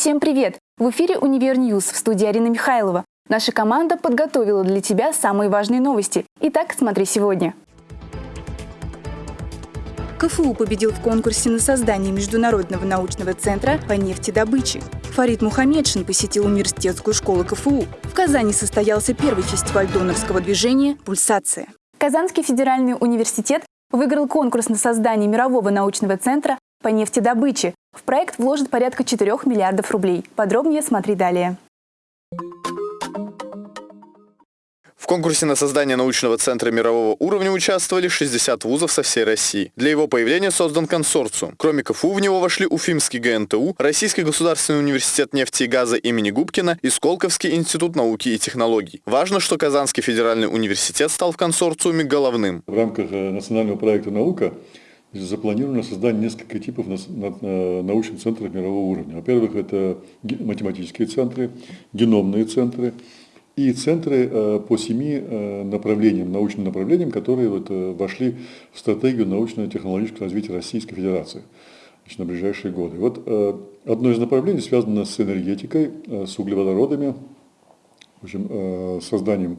Всем привет! В эфире «Универ Ньюс» в студии Арина Михайлова. Наша команда подготовила для тебя самые важные новости. Итак, смотри сегодня. КФУ победил в конкурсе на создание Международного научного центра по нефтедобыче. Фарид Мухаметшин посетил университетскую школу КФУ. В Казани состоялся первый фестиваль донорского движения «Пульсация». Казанский федеральный университет выиграл конкурс на создание мирового научного центра по нефтедобыче. В проект вложат порядка 4 миллиардов рублей. Подробнее смотри далее. В конкурсе на создание научного центра мирового уровня участвовали 60 вузов со всей России. Для его появления создан консорциум. Кроме КФУ в него вошли Уфимский ГНТУ, Российский государственный университет нефти и газа имени Губкина и Сколковский институт науки и технологий. Важно, что Казанский федеральный университет стал в консорциуме головным. В рамках э, национального проекта «Наука» запланировано создание нескольких типов научных центров мирового уровня. Во-первых, это математические центры, геномные центры и центры э, по семи э, направлениям, научным направлениям, которые вот э, вошли в стратегию научно-технологического развития Российской Федерации значит, на ближайшие годы. Вот одно из направлений связано с энергетикой, с углеводородами, в общем, созданием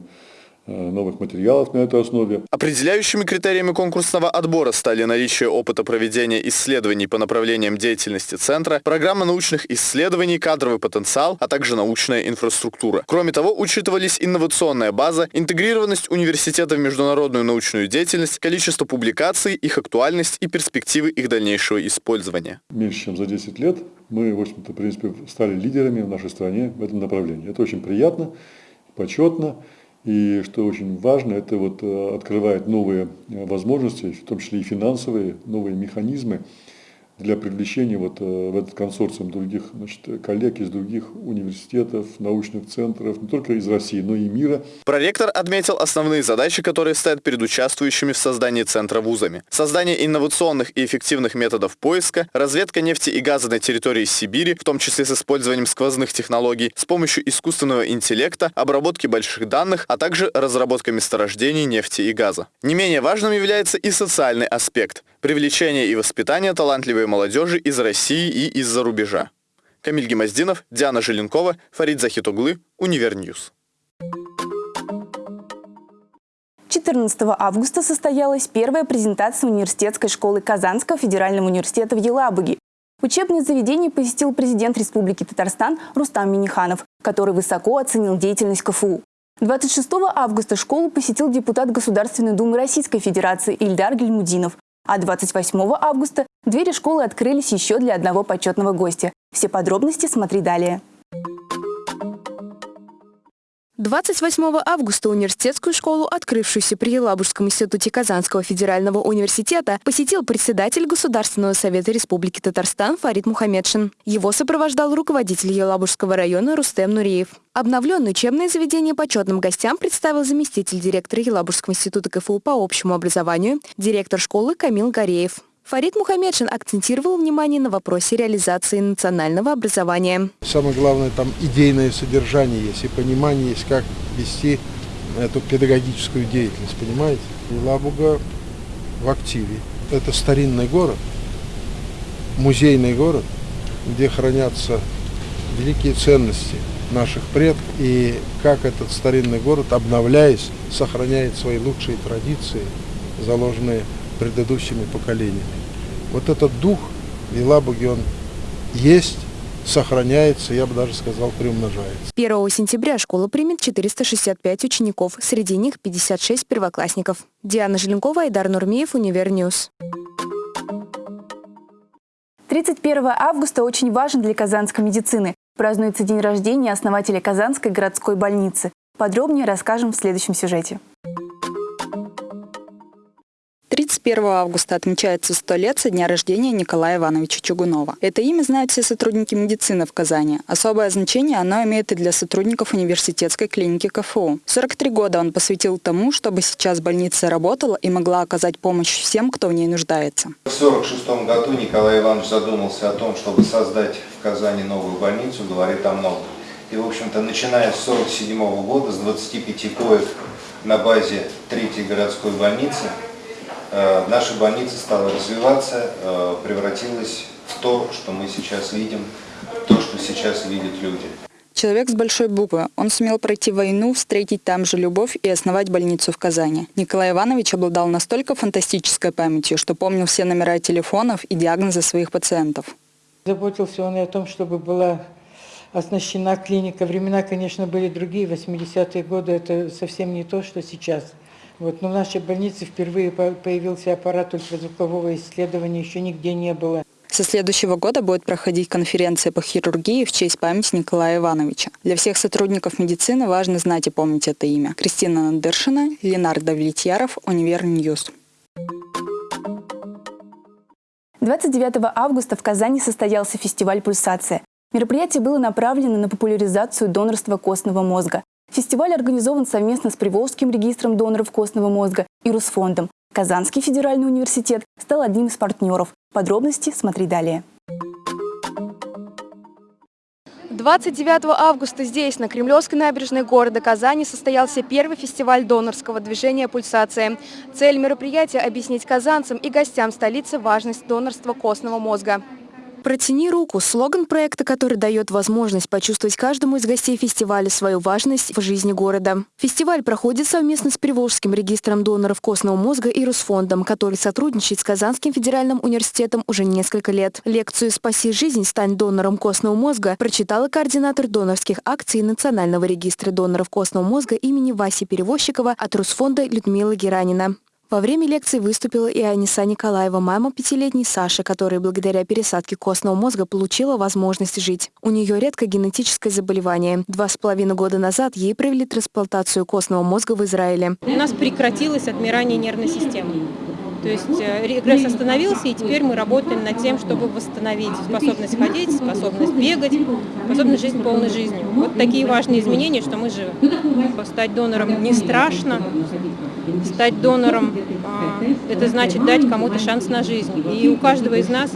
новых материалов на этой основе. Определяющими критериями конкурсного отбора стали наличие опыта проведения исследований по направлениям деятельности Центра, программа научных исследований, кадровый потенциал, а также научная инфраструктура. Кроме того, учитывались инновационная база, интегрированность университета в международную научную деятельность, количество публикаций, их актуальность и перспективы их дальнейшего использования. Меньше чем за 10 лет мы, в общем-то, в принципе, стали лидерами в нашей стране в этом направлении. Это очень приятно, почетно. И что очень важно, это вот э, открывает новые э, возможности, в том числе и финансовые, новые механизмы для привлечения вот э, в этот консорциум других значит, коллег из других университетов, научных центров, не только из России, но и мира. Проректор отметил основные задачи, которые стоят перед участвующими в создании центра вузами. Создание инновационных и эффективных методов поиска, разведка нефти и газа на территории Сибири, в том числе с использованием сквозных технологий, с помощью искусственного интеллекта, обработки больших данных, а также разработка месторождений нефти и газа. Не менее важным является и социальный аспект – привлечение и воспитание талантливой молодежи из России и из-за рубежа. Камиль Гемоздинов, Диана Желенкова, Фарид Захитуглы, Универньюз. 14 августа состоялась первая презентация университетской школы Казанского федерального университета в Елабуге. Учебное заведение посетил президент Республики Татарстан Рустам Миниханов, который высоко оценил деятельность КФУ. 26 августа школу посетил депутат Государственной Думы Российской Федерации Ильдар Гельмудинов, а 28 августа двери школы открылись еще для одного почетного гостя. Все подробности смотри далее. 28 августа университетскую школу, открывшуюся при Елабужском институте Казанского федерального университета, посетил председатель Государственного совета Республики Татарстан Фарид Мухаммедшин. Его сопровождал руководитель Елабужского района Рустем Нуриев. Обновленное учебное заведение почетным гостям представил заместитель директора Елабужского института КФУ по общему образованию, директор школы Камил Гореев. Фарид Мухаммедшин акцентировал внимание на вопросе реализации национального образования. Самое главное, там идейное содержание есть и понимание есть, как вести эту педагогическую деятельность, понимаете? И Лабуга в активе. Это старинный город, музейный город, где хранятся великие ценности наших предков и как этот старинный город, обновляясь, сохраняет свои лучшие традиции, заложенные предыдущими поколениями. Вот этот дух в Елабуге, он есть, сохраняется, я бы даже сказал, приумножается. 1 сентября школа примет 465 учеников, среди них 56 первоклассников. Диана Желенкова, Айдар Нурмиев, Универньюз. 31 августа очень важен для казанской медицины. Празднуется день рождения основателя Казанской городской больницы. Подробнее расскажем в следующем сюжете. 31 августа отмечается 100 лет со дня рождения Николая Ивановича Чугунова. Это имя знают все сотрудники медицины в Казани. Особое значение оно имеет и для сотрудников университетской клиники КФУ. 43 года он посвятил тому, чтобы сейчас больница работала и могла оказать помощь всем, кто в ней нуждается. В 1946 году Николай Иванович задумался о том, чтобы создать в Казани новую больницу, говорит о многом. И, в общем-то, начиная с 1947 года, с 25 коек на базе третьей городской больницы, наша больница стала развиваться, э, превратилась то, что мы сейчас видим, то, что сейчас видят люди. Человек с большой буквы. Он сумел пройти войну, встретить там же любовь и основать больницу в Казани. Николай Иванович обладал настолько фантастической памятью, что помнил все номера телефонов и диагнозы своих пациентов. Заботился он и о том, чтобы была оснащена клиника. Времена, конечно, были другие, 80-е годы, это совсем не то, что сейчас. Вот, но в нашей больнице впервые появился аппарат ультразвукового исследования, еще нигде не было. Со следующего года будет проходить конференция по хирургии в честь памяти Николая Ивановича. Для всех сотрудников медицины важно знать и помнить это имя. Кристина Надыршина, Ленардо Давлетьяров, Универньюз. 29 августа в Казани состоялся фестиваль «Пульсация». Мероприятие было направлено на популяризацию донорства костного мозга. Фестиваль организован совместно с Приволжским регистром доноров костного мозга и Русфондом. Казанский федеральный университет стал одним из партнеров. Подробности смотри далее. 29 августа здесь, на Кремлевской набережной города Казани, состоялся первый фестиваль донорского движения «Пульсация». Цель мероприятия – объяснить казанцам и гостям столицы важность донорства костного мозга. «Протяни руку» – слоган проекта, который дает возможность почувствовать каждому из гостей фестиваля свою важность в жизни города. Фестиваль проходит совместно с Приволжским регистром доноров костного мозга и Русфондом, который сотрудничает с Казанским федеральным университетом уже несколько лет. Лекцию «Спаси жизнь, стань донором костного мозга» прочитала координатор донорских акций Национального регистра доноров костного мозга имени Васи Перевозчикова от Русфонда Людмила Геранина. Во время лекции выступила и Аниса Николаева, мама пятилетней Саши, которая благодаря пересадке костного мозга получила возможность жить. У нее редкое генетическое заболевание. Два с половиной года назад ей провели трансплантацию костного мозга в Израиле. У нас прекратилось отмирание нервной системы. То есть э, регресс остановился, и теперь мы работаем над тем, чтобы восстановить способность ходить, способность бегать, способность жить полной жизнью. Вот такие важные изменения, что мы живем. Стать донором не страшно, стать донором а, – это значит дать кому-то шанс на жизнь. И у каждого из нас,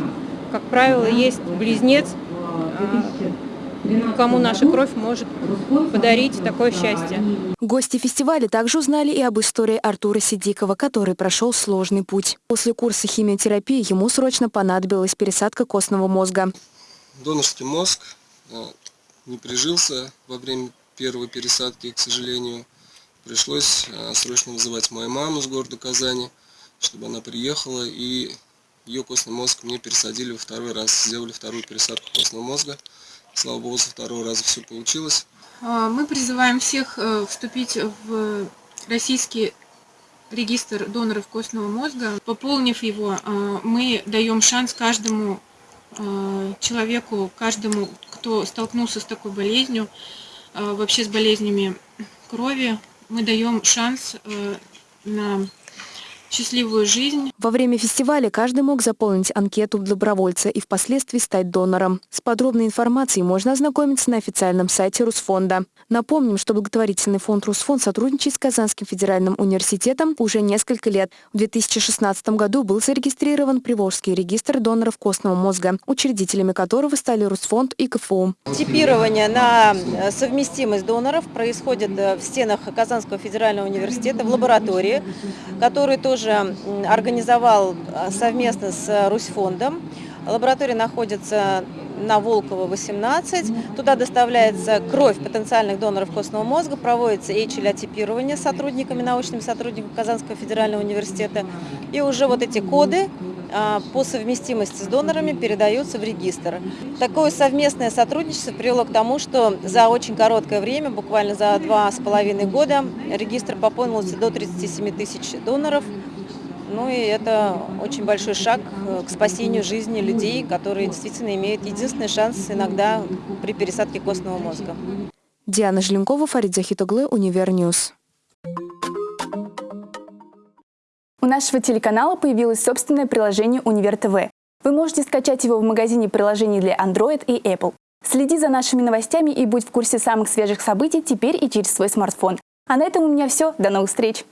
как правило, есть близнец, а, кому наша кровь может подарить такое счастье. Гости фестиваля также узнали и об истории Артура Сидикова, который прошел сложный путь. После курса химиотерапии ему срочно понадобилась пересадка костного мозга. Донорский мозг э, не прижился во время первой пересадки, к сожалению. Пришлось э, срочно вызывать мою маму с города Казани, чтобы она приехала и ее костный мозг мне пересадили во второй раз, сделали вторую пересадку костного мозга. Слава богу, со второго раза все получилось. А, мы призываем всех э, вступить в российский регистр доноров костного мозга. Пополнив его, а, мы даем шанс каждому человеку, каждому, кто столкнулся с такой болезнью, вообще с болезнями крови, мы даем шанс э, на счастливую жизнь. Во время фестиваля каждый мог заполнить анкету добровольца и впоследствии стать донором. С подробной информацией можно ознакомиться на официальном сайте Русфонда. Напомним, что благотворительный фонд Русфонд сотрудничает с Казанским федеральным университетом уже несколько лет. В 2016 году был зарегистрирован Приволжский регистр доноров костного мозга, учредителями которого стали Русфонд и КФУ. Типирование на э, совместимость доноров происходит э, в стенах Казанского федерального университета в лаборатории, который тоже тоже организовал а, совместно с Русьфондом. Лаборатория находится на Волкова, 18. Туда доставляется кровь потенциальных доноров костного мозга, проводится HLA-типирование сотрудниками, научными сотрудниками Казанского федерального университета. И уже вот эти коды а, по совместимости с донорами передаются в регистр. Такое совместное сотрудничество привело к тому, что за очень короткое время, буквально за два с половиной года, регистр пополнился до 37 тысяч доноров. Ну и это очень большой шаг э, к спасению жизни людей, которые действительно имеют единственный шанс иногда при пересадке костного мозга. Диана Желенкова, Фарид Захитоглы, Универ News. У нашего телеканала появилось собственное приложение «Универ ТВ». Вы можете скачать его в магазине приложений для Android и Apple. Следи за нашими новостями и будь в курсе самых свежих событий теперь и через свой смартфон. А на этом у меня все. До новых встреч!